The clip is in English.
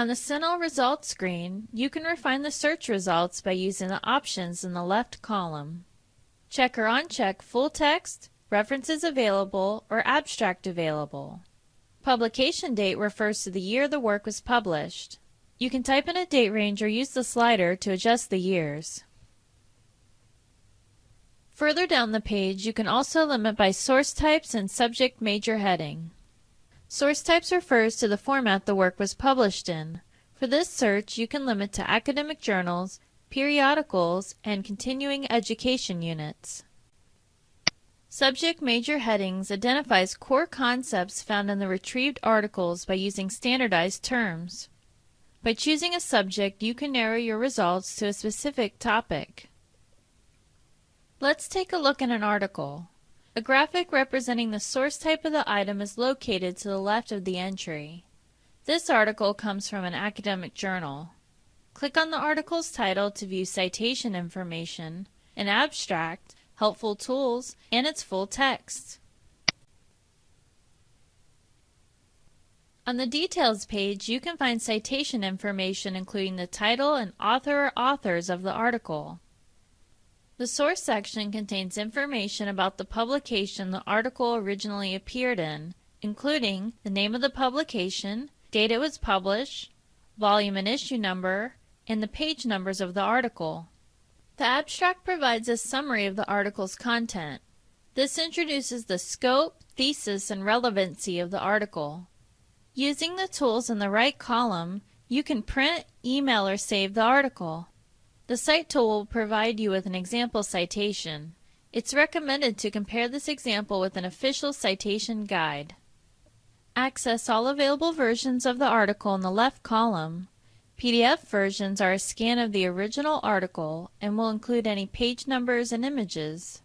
On the CINAHL results screen, you can refine the search results by using the options in the left column. Check or uncheck full text, references available, or abstract available. Publication date refers to the year the work was published. You can type in a date range or use the slider to adjust the years. Further down the page, you can also limit by source types and subject major heading. Source types refers to the format the work was published in. For this search, you can limit to academic journals, periodicals, and continuing education units. Subject Major Headings identifies core concepts found in the retrieved articles by using standardized terms. By choosing a subject, you can narrow your results to a specific topic. Let's take a look at an article. A graphic representing the source type of the item is located to the left of the entry. This article comes from an academic journal. Click on the article's title to view citation information, an abstract, helpful tools, and its full text. On the Details page, you can find citation information including the title and author or authors of the article. The source section contains information about the publication the article originally appeared in, including the name of the publication, date it was published, volume and issue number, and the page numbers of the article. The abstract provides a summary of the article's content. This introduces the scope, thesis, and relevancy of the article. Using the tools in the right column, you can print, email, or save the article. The Cite tool will provide you with an example citation. It's recommended to compare this example with an official citation guide. Access all available versions of the article in the left column. PDF versions are a scan of the original article and will include any page numbers and images.